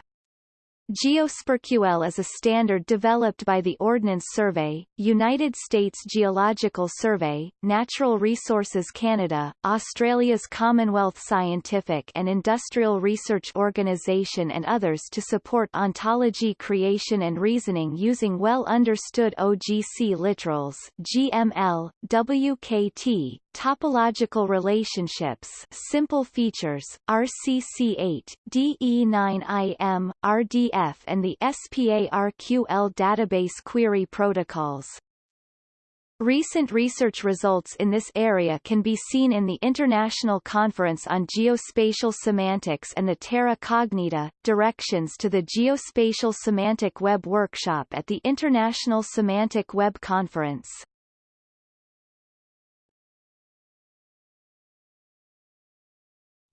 GeoSPARQL is a standard developed by the Ordnance Survey, United States Geological Survey, Natural Resources Canada, Australia's Commonwealth Scientific and Industrial Research Organisation and others to support ontology creation and reasoning using well-understood OGC literals GML, WKT, Topological relationships simple features, RCC8, DE9IM, RDF and the SPARQL database query protocols. Recent research results in this area can be seen in the International Conference on Geospatial Semantics and the Terra Cognita, Directions to the Geospatial Semantic Web Workshop at the International Semantic Web Conference.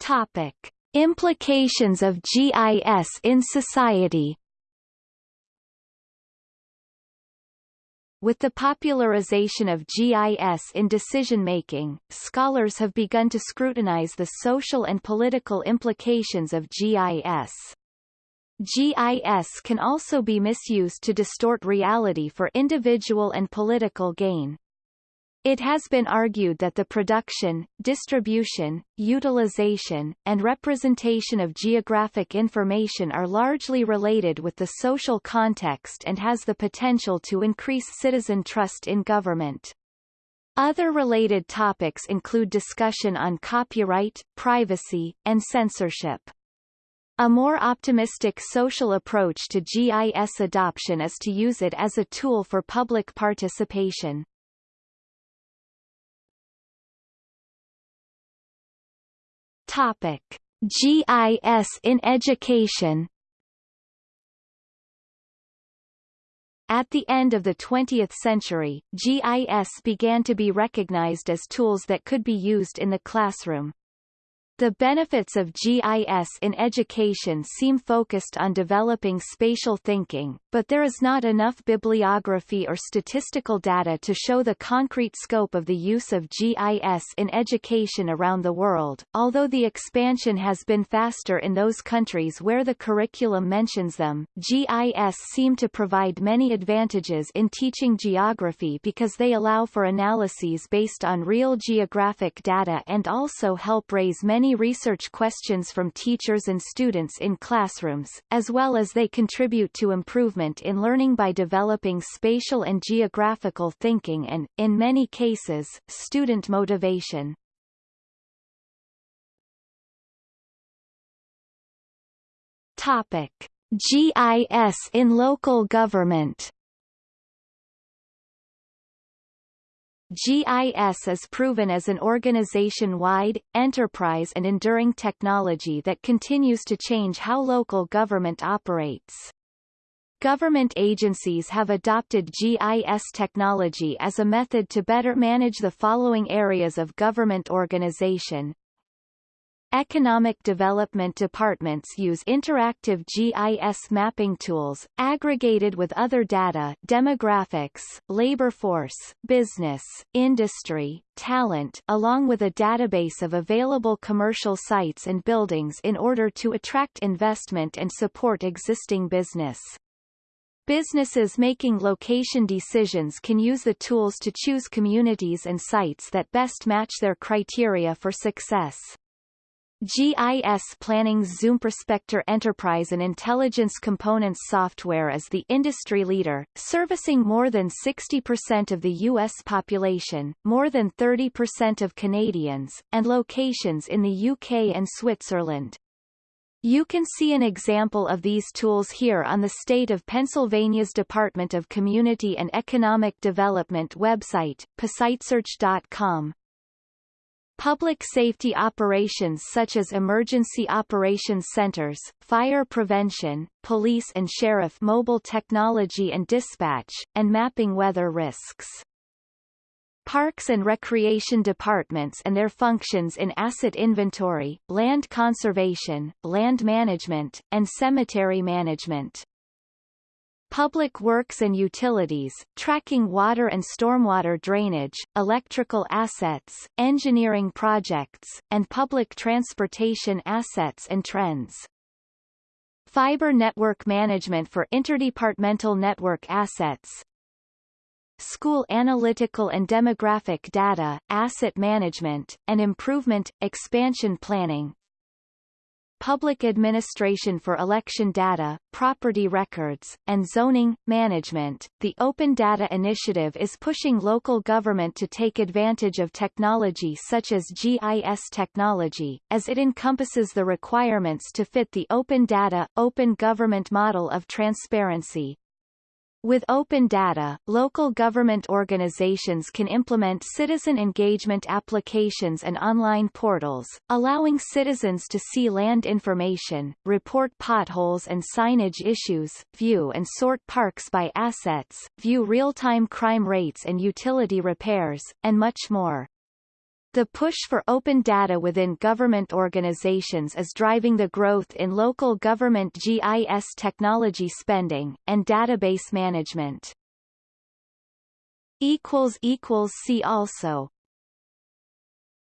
Topic. Implications of GIS in society With the popularization of GIS in decision-making, scholars have begun to scrutinize the social and political implications of GIS. GIS can also be misused to distort reality for individual and political gain. It has been argued that the production, distribution, utilization, and representation of geographic information are largely related with the social context and has the potential to increase citizen trust in government. Other related topics include discussion on copyright, privacy, and censorship. A more optimistic social approach to GIS adoption is to use it as a tool for public participation. Topic: GIS in education. At the end of the 20th century, GIS began to be recognized as tools that could be used in the classroom. The benefits of GIS in education seem focused on developing spatial thinking, but there is not enough bibliography or statistical data to show the concrete scope of the use of GIS in education around the world, although the expansion has been faster in those countries where the curriculum mentions them. GIS seem to provide many advantages in teaching geography because they allow for analyses based on real geographic data and also help raise many many research questions from teachers and students in classrooms, as well as they contribute to improvement in learning by developing spatial and geographical thinking and, in many cases, student motivation. Topic. GIS in local government GIS is proven as an organization-wide, enterprise and enduring technology that continues to change how local government operates. Government agencies have adopted GIS technology as a method to better manage the following areas of government organization, Economic development departments use interactive GIS mapping tools, aggregated with other data demographics, labor force, business, industry, talent along with a database of available commercial sites and buildings in order to attract investment and support existing business. Businesses making location decisions can use the tools to choose communities and sites that best match their criteria for success. GIS Planning's ZoomProspector Enterprise and Intelligence Components software is the industry leader, servicing more than 60% of the U.S. population, more than 30% of Canadians, and locations in the UK and Switzerland. You can see an example of these tools here on the State of Pennsylvania's Department of Community and Economic Development website, PASiteSearch.com. Public safety operations such as emergency operations centers, fire prevention, police and sheriff mobile technology and dispatch, and mapping weather risks. Parks and recreation departments and their functions in asset inventory, land conservation, land management, and cemetery management. Public works and utilities, tracking water and stormwater drainage, electrical assets, engineering projects, and public transportation assets and trends. Fiber network management for interdepartmental network assets. School analytical and demographic data, asset management, and improvement, expansion planning, public administration for election data, property records, and zoning, management. The Open Data Initiative is pushing local government to take advantage of technology such as GIS technology, as it encompasses the requirements to fit the open data, open government model of transparency, with open data, local government organizations can implement citizen engagement applications and online portals, allowing citizens to see land information, report potholes and signage issues, view and sort parks by assets, view real-time crime rates and utility repairs, and much more. The push for open data within government organizations is driving the growth in local government GIS technology spending, and database management. See also